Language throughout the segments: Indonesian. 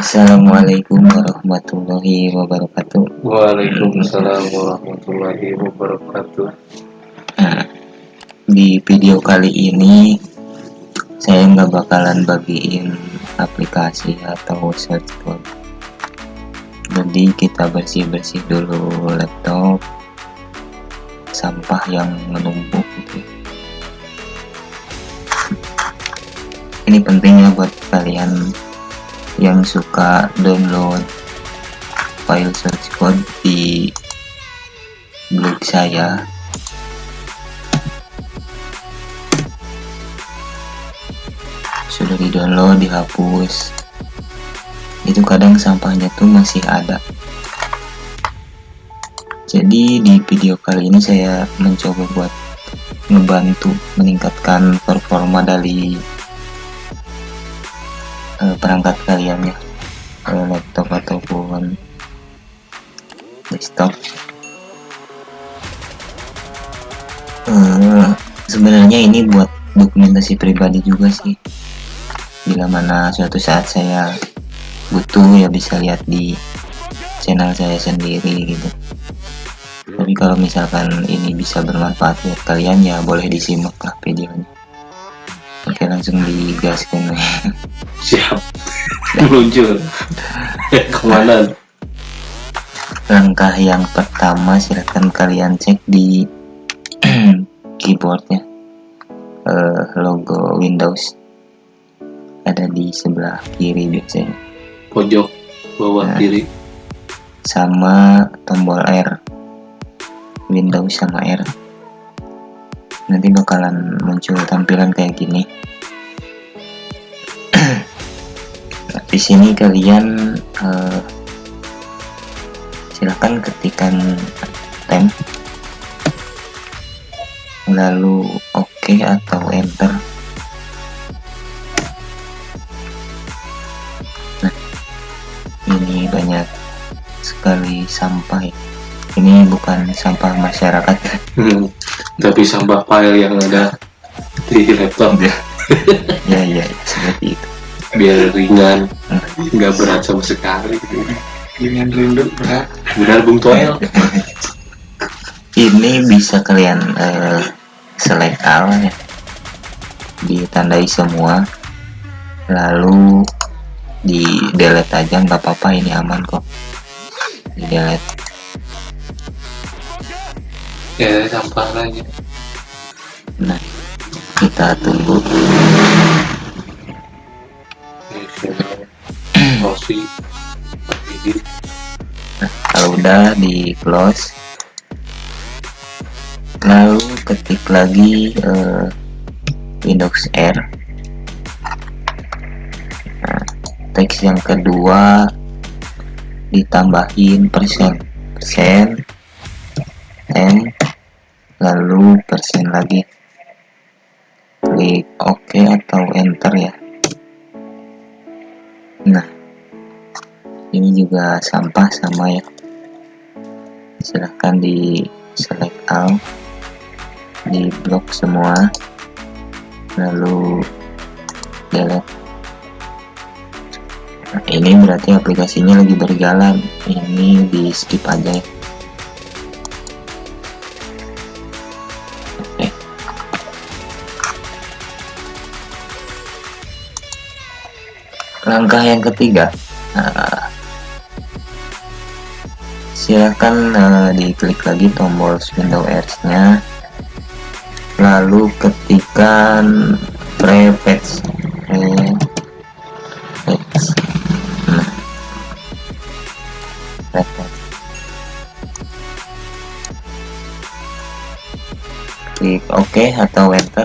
Assalamualaikum warahmatullahi wabarakatuh. Waalaikumsalam warahmatullahi wabarakatuh. Nah, di video kali ini saya nggak bakalan bagiin aplikasi atau search code. Jadi kita bersih-bersih dulu laptop sampah yang menumpuk gitu. Ini penting ya buat kalian yang suka download file search code di blog saya. Sudah di download dihapus. Itu kadang sampahnya tuh masih ada. Jadi di video kali ini saya mencoba buat ngebantu meningkatkan performa dari uh, perangkat kalian ya. Uh, laptop ataupun desktop. Uh, sebenarnya ini buat dokumentasi pribadi juga sih. Bila mana suatu saat saya butuh ya bisa lihat di channel saya sendiri gitu. Tapi kalau misalkan ini bisa bermanfaat buat kalian ya boleh disimak lah videonya oke langsung digaskan siap. Meluncur. Ke mana? Langkah yang pertama silahkan kalian cek di keyboardnya. Uh, logo Windows ada di sebelah kiri biasanya. Pojok bawah nah, kiri. sama tombol R. Windows sama R nanti bakalan muncul tampilan kayak gini. Di sini kalian uh, silahkan ketikkan temp lalu oke OK atau enter. Nah ini banyak sekali sampah ya ini bukan sampah masyarakat. Hmm, tapi sampah file yang ada di laptop. Ya ya ya seperti itu. Biar ringan nggak berat sama sekali. Ringan rindu berat. Benar bung toel. Ini bisa kalian uh, select all ya. Ditandai semua. Lalu di delete aja nggak apa-apa ini aman kok. Di delete ya sampah lagi. Nah kita tunggu. Nah, kalau udah di close. Lalu ketik lagi uh, Windows R. Nah, teks yang kedua ditambahin persen persen n lalu persen lagi. Klik OK atau enter ya. Nah ini juga sampah sama ya. Silahkan di select all di blok semua. Lalu delete. Nah, ini berarti aplikasinya lagi berjalan. Ini di skip aja ya langkah yang ketiga nah, silahkan uh, diklik lagi tombol window R nya lalu ketikkan prefetch prefetch. Nah OK atau enter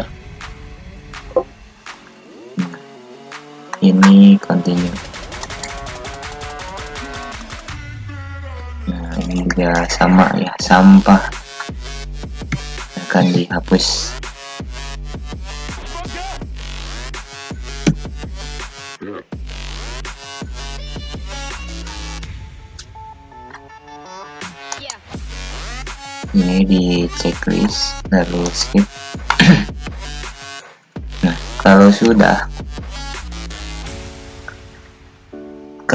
ini continue. Nah ini juga sama ya sampah akan dihapus. Ini di checklist lalu skip. Nah kalau sudah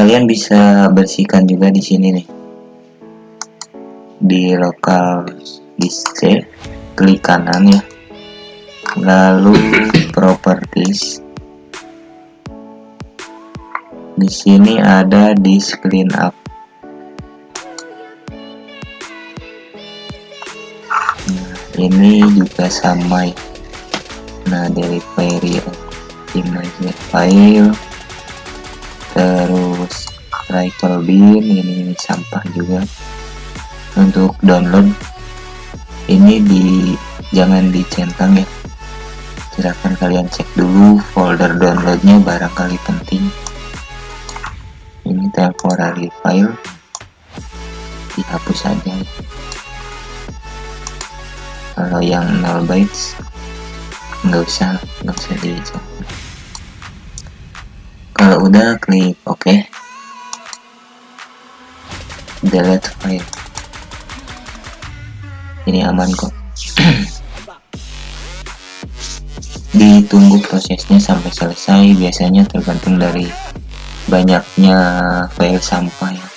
kalian bisa bersihkan juga di sini nih. Di lokal disk C klik kanan ya. Lalu properties. Di sini ada disk clean up. Nah, ini juga sama ya. Nah delivery image file terus recycle bin ini, ini sampah juga. Untuk download ini di jangan dicentang ya. Silahkan kalian cek dulu folder downloadnya barangkali penting. Ini temporary file. Dihapus saja kalau yang 0 bytes nggak usah nggak usah dicek kalau udah klik OK delete file. Ini aman kok. Ditunggu prosesnya sampai selesai. Biasanya tergantung dari banyaknya file sampah ya.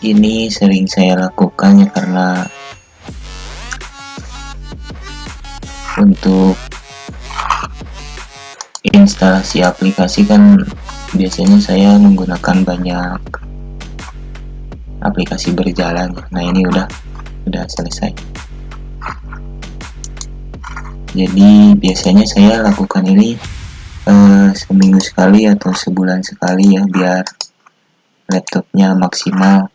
Ini sering saya lakukan ya karena untuk instalasi aplikasi kan biasanya saya menggunakan banyak aplikasi berjalan. Nah ini udah udah selesai. Jadi biasanya saya lakukan ini eh, seminggu sekali atau sebulan sekali ya biar laptopnya maksimal